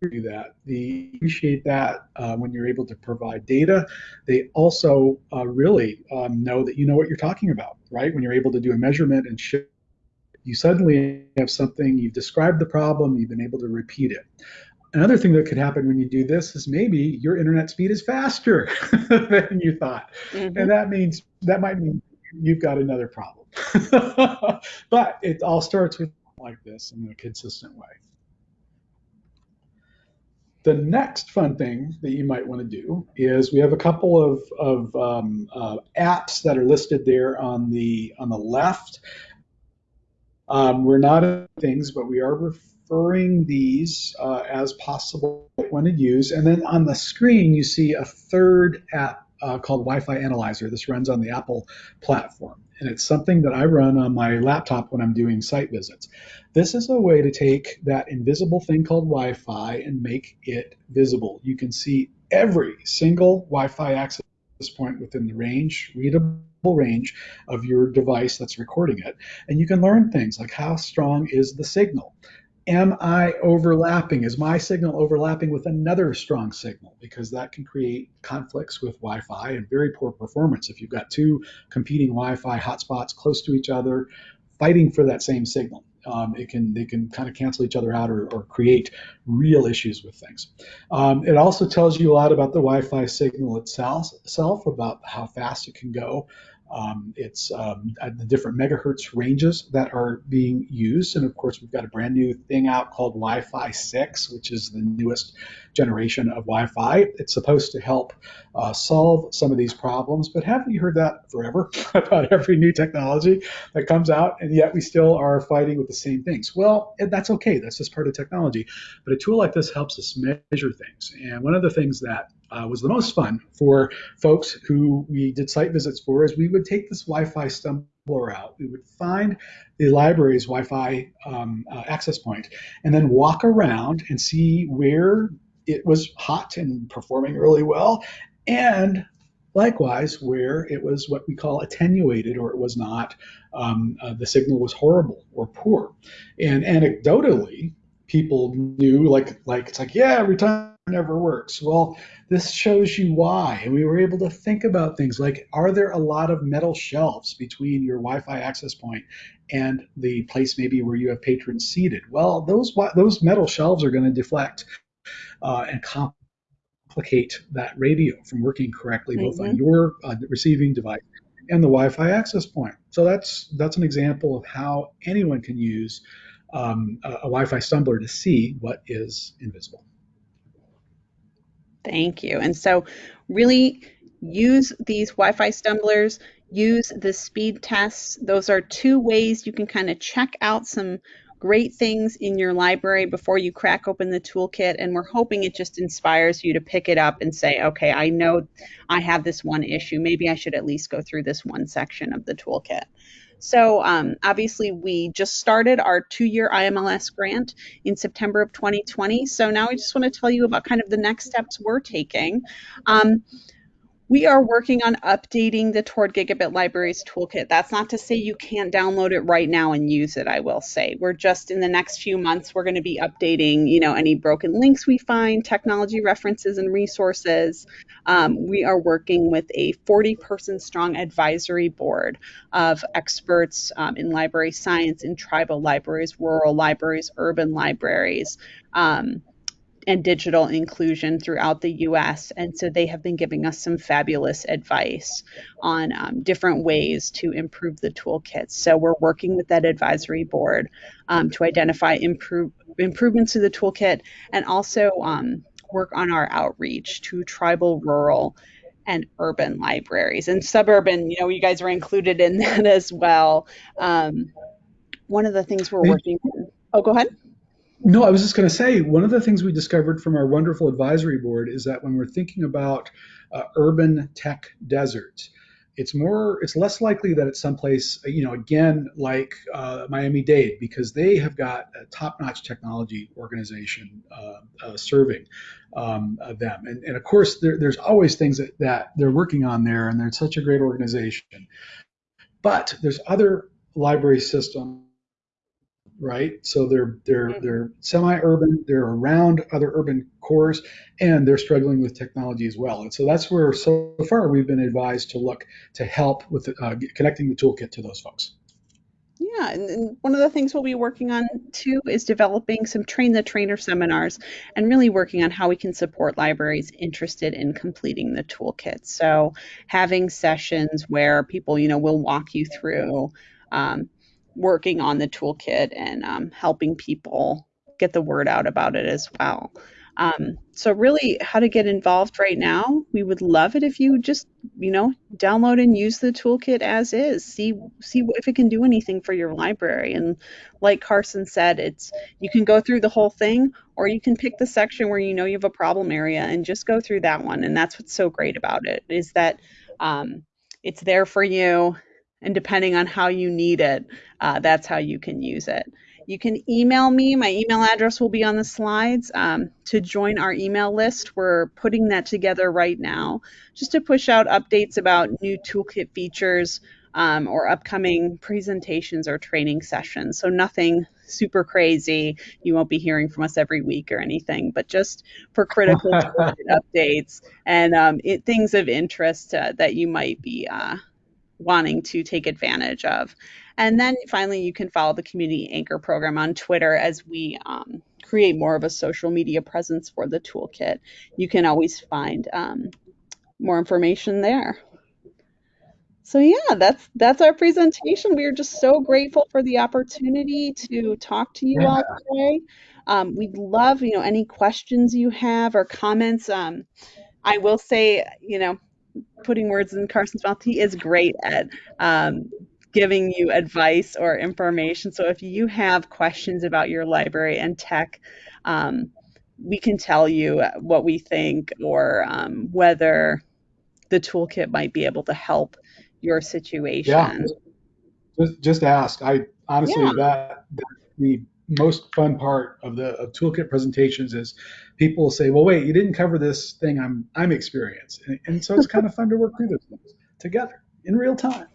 Speaker 3: do that. They appreciate that uh, when you're able to provide data. They also uh, really um, know that you know what you're talking about, right? When you're able to do a measurement and show, you suddenly have something, you've described the problem, you've been able to repeat it. Another thing that could happen when you do this is maybe your internet speed is faster than you thought. Mm-hmm. And that means that might mean you've got another problem. but it all starts with like this in a consistent way. The next fun thing that you might want to do is we have a couple of, of um, uh, apps that are listed there on the on the left. Um, we're not things, but we are referring these uh, as possible one to use. And then on the screen, you see a third app uh, called Wi-Fi Analyzer. This runs on the Apple platform, and it's something that I run on my laptop when I'm doing site visits. This is a way to take that invisible thing called Wi-Fi and make it visible. You can see every single Wi-Fi access point within the range, readable range of your device that's recording it. And you can learn things like how strong is the signal? am I overlapping? Is my signal overlapping with another strong signal? Because that can create conflicts with Wi Fi and very poor performance. If you've got two competing Wi Fi hotspots close to each other, fighting for that same signal. Um, it can they can kind of cancel each other out or, or create real issues with things. Um, it also tells you a lot about the Wi-Fi signal itself, itself about how fast it can go, um, it's um, the different megahertz ranges that are being used. And of course, we've got a brand new thing out called Wi Fi 6, which is the newest generation of Wi Fi. It's supposed to help uh, solve some of these problems. But haven't you heard that forever about every new technology that comes out? And yet we still are fighting with the same things. Well, that's okay. That's just part of technology. But a tool like this helps us measure things. And one of the things that uh, was the most fun for folks who we did site visits for is we would take this Wi-Fi stumbler out. We would find the library's Wi-Fi um, uh, access point and then walk around and see where it was hot and performing really well and likewise where it was what we call attenuated or it was not um, uh, the signal was horrible or poor and anecdotally people knew like like it's like yeah every time never works. Well, this shows you why. And we were able to think about things like are there a lot of metal shelves between your Wi Fi access point and the place maybe where you have patrons seated? Well, those, those metal shelves are going to deflect uh, and complicate that radio from working correctly, mm-hmm. both on mm-hmm. your uh, receiving device and the Wi Fi access point. So that's, that's an example of how anyone can use um, a, a Wi Fi stumbler to see what is invisible.
Speaker 2: Thank you. And so, really use these Wi Fi stumblers, use the speed tests. Those are two ways you can kind of check out some great things in your library before you crack open the toolkit. And we're hoping it just inspires you to pick it up and say, okay, I know I have this one issue. Maybe I should at least go through this one section of the toolkit. So um, obviously, we just started our two-year IMLS grant in September of 2020. So now I just want to tell you about kind of the next steps we're taking. Um, we are working on updating the Toward Gigabit Libraries toolkit. That's not to say you can't download it right now and use it, I will say. We're just in the next few months, we're going to be updating, you know, any broken links we find, technology references and resources. Um, we are working with a 40 person strong advisory board of experts um, in library science, in tribal libraries, rural libraries, urban libraries. Um, and digital inclusion throughout the US. And so they have been giving us some fabulous advice on um, different ways to improve the toolkits. So we're working with that advisory board um, to identify improve, improvements to the toolkit and also um, work on our outreach to tribal, rural, and urban libraries and suburban. You know, you guys are included in that as well. Um, one of the things we're working on. Oh, go ahead.
Speaker 3: No, I was just going to say one of the things we discovered from our wonderful advisory board is that when we're thinking about uh, urban tech deserts, it's more, it's less likely that it's someplace, you know, again like uh, Miami Dade because they have got a top-notch technology organization uh, uh serving um, uh, them, and, and, of course there, there's always things that, that they're working on there, and they're such a great organization. But there's other library systems right? So they're they're mm-hmm. they're semi-urban, they're around other urban cores, and they're struggling with technology as well. And so that's where so far we've been advised to look to help with uh, connecting the toolkit to those folks.
Speaker 2: Yeah, and, one of the things we'll be working on too is developing some train the trainer seminars and really working on how we can support libraries interested in completing the toolkit. So having sessions where people, you know, will walk you through um, working on the toolkit and um, helping people get the word out about it as well. Um, so really how to get involved right now, we would love it if you just, you know, download and use the toolkit as is. See see if it can do anything for your library. And like Carson said, it's you can go through the whole thing or you can pick the section where you know you have a problem area and just go through that one. And that's what's so great about it is that um, it's there for you and depending on how you need it, uh, that's how you can use it. You can email me. My email address will be on the slides um, to join our email list. We're putting that together right now just to push out updates about new toolkit features um, or upcoming presentations or training sessions. So nothing super crazy. You won't be hearing from us every week or anything, but just for critical updates and um, it, things of interest uh, that you might be uh, wanting to take advantage of. And then finally, you can follow the Community Anchor program on Twitter as we um, create more of a social media presence for the toolkit. You can always find um, more information there. So yeah, that's that's our presentation. We are just so grateful for the opportunity to talk to you yeah. all today. Um, we'd love, you know, any questions you have or comments. Um, I will say, you know, putting words in Carson's mouth. He is great at um, giving you advice or information. So if you have questions about your library and tech, um, we can tell you what we think or um, whether the toolkit might be able to help your situation.
Speaker 3: Yeah, just, just ask. I honestly yeah. that, that the most fun part of the of toolkit presentations is people say, "Well, wait, you didn't cover this thing I'm I'm experienced," and, and so it's kind of fun to work through those things together in real time.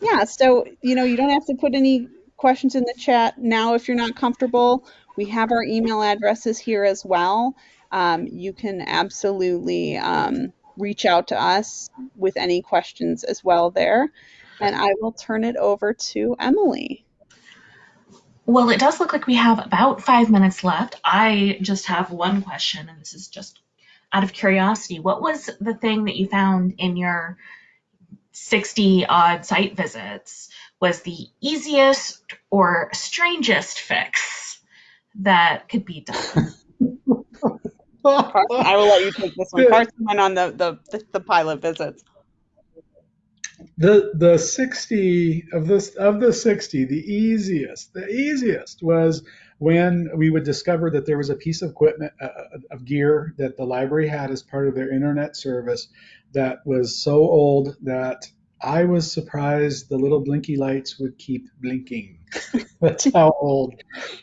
Speaker 2: Yeah, so you know you don't have to put any questions in the chat now if you're not comfortable. We have our email addresses here as well. Um, you can absolutely um, reach out to us with any questions as well there. And I will turn it over to Emily.
Speaker 1: Well, it does look like we have about five minutes left. I just have one question, and this is just out of curiosity. What was the thing that you found in your 60 odd site visits was the easiest or strangest fix that could be done?
Speaker 2: I will let you take this one. Carson went on the, the, the pilot visits
Speaker 3: the the 60 of this of the 60 the easiest the easiest was when we would discover that there was a piece of equipment uh, uh, of gear that the library had as part of their internet service that was so old that I was surprised the little blinky lights would keep blinking. that's how old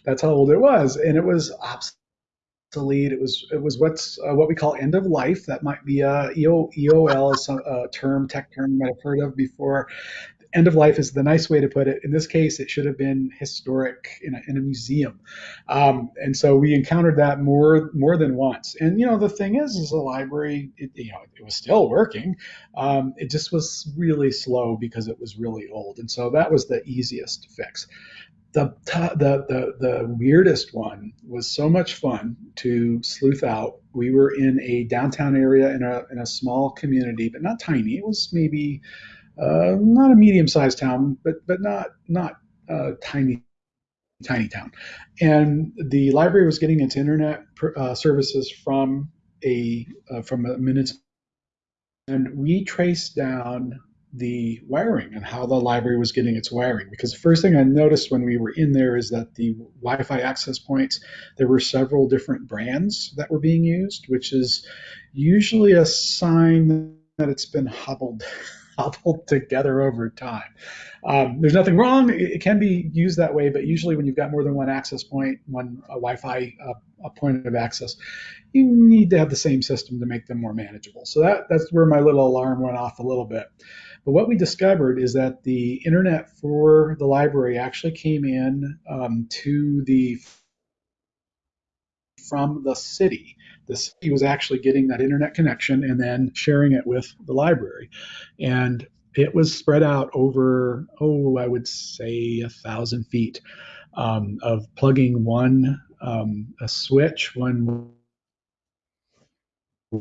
Speaker 3: that's how old it was and it was obsolete. It was it was what's uh, what we call end of life. That might be a EO, EOL is a term tech term you might have heard of before end of life is the nice way to put it. In this case, it should have been historic in a, in a museum. Um, and so we encountered that more more than once. And you know, the thing is, is the library, it, you know, it was still working. Um, it just was really slow because it was really old. And so that was the easiest fix. The, the, the, the weirdest one was so much fun to sleuth out. We were in a downtown area in a, in a small community, but not tiny. It was maybe uh, not a medium-sized town, but but not not a tiny tiny town. And the library was getting its internet uh, services from a uh, from a municipal, and we traced down the wiring and how the library was getting its wiring. Because the first thing I noticed when we were in there is that the Wi-Fi access points, there were several different brands that were being used, which is usually a sign that it's been hobbled cobbled together over time. Um, there's nothing wrong. It, it, can be used that way, but usually when you've got more than one access point, one Wi-Fi uh, a point of access, you need to have the same system to make them more manageable. So that, that's where my little alarm went off a little bit. But what we discovered is that the internet for the library actually came in um, to the from the city. The city was actually getting that internet connection and then sharing it with the library. And it was spread out over, oh, I would say a thousand feet um, of plugging one um, a switch, one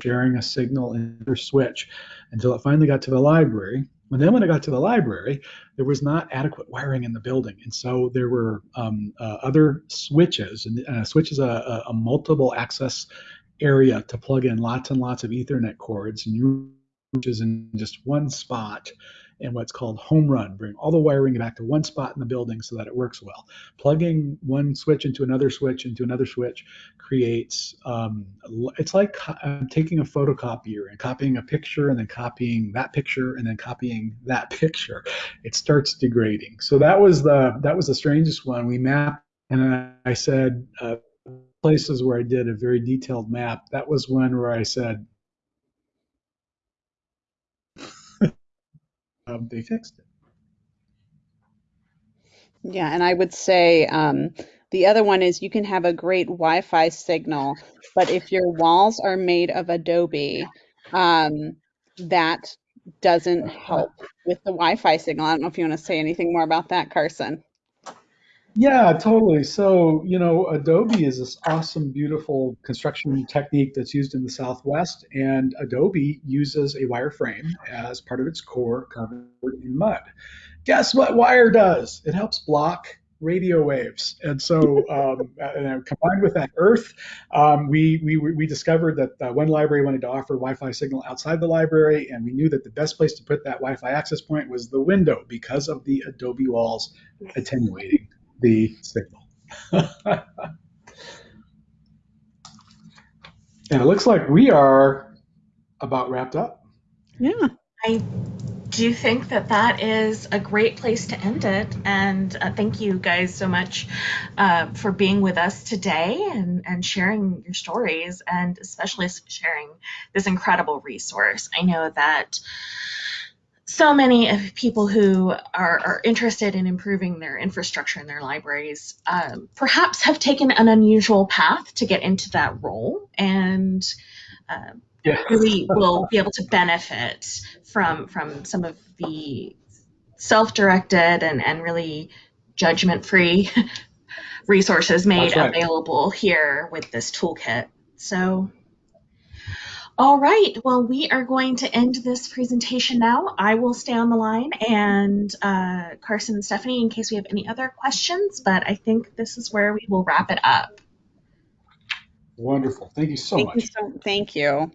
Speaker 3: sharing a signal in their switch until it finally got to the library. And then when it got to the library, there was not adequate wiring in the building. And so there were um, uh, other switches, and uh, switch is a, a, multiple access area to plug in lots and lots of Ethernet cords, and you is in just one spot and what's called home run, bring all the wiring back to one spot in the building so that it works well. Plugging one switch into another switch into another switch creates, um, it's like um, taking a photocopier and copying a picture and then copying that picture and then copying that picture. It starts degrading. So that was the, that was the strangest one. We mapped and I said, uh, places where I did a very detailed map, that was one where I said, um, they fixed it.
Speaker 2: Yeah, and I would say um, the other one is you can have a great Wi-Fi signal, but if your walls are made of Adobe, um, that doesn't help with the Wi-Fi signal. I don't know if you want to say anything more about that, Carson.
Speaker 3: Yeah, totally. So, you know, Adobe is this awesome, beautiful construction technique that's used in the Southwest, and Adobe uses a wire frame as part of its core covered in mud. Guess what wire does? It helps block radio waves. And so, um, and combined with that earth, um, we, we, we discovered that uh, one library wanted to offer Wi Fi signal outside the library, and we knew that the best place to put that Wi Fi access point was the window because of the Adobe walls attenuating the signal. and it looks like we are about wrapped up.
Speaker 2: Yeah.
Speaker 1: I do think that that is a great place to end it. And uh, thank you guys so much uh, for being with us today and, and sharing your stories and especially sharing this incredible resource. I know that so many of people who are, are, interested in improving their infrastructure in their libraries um, perhaps have taken an unusual path to get into that role and uh, yeah. really will be able to benefit from from some of the self-directed and, and really judgment-free resources made right. available here with this toolkit. So all right, well, we are going to end this presentation now. I will stay on the line and uh, Carson and Stephanie in case we have any other questions, but I think this is where we will wrap it up.
Speaker 3: Wonderful. Thank you so
Speaker 2: thank
Speaker 3: much.
Speaker 2: You so, thank you.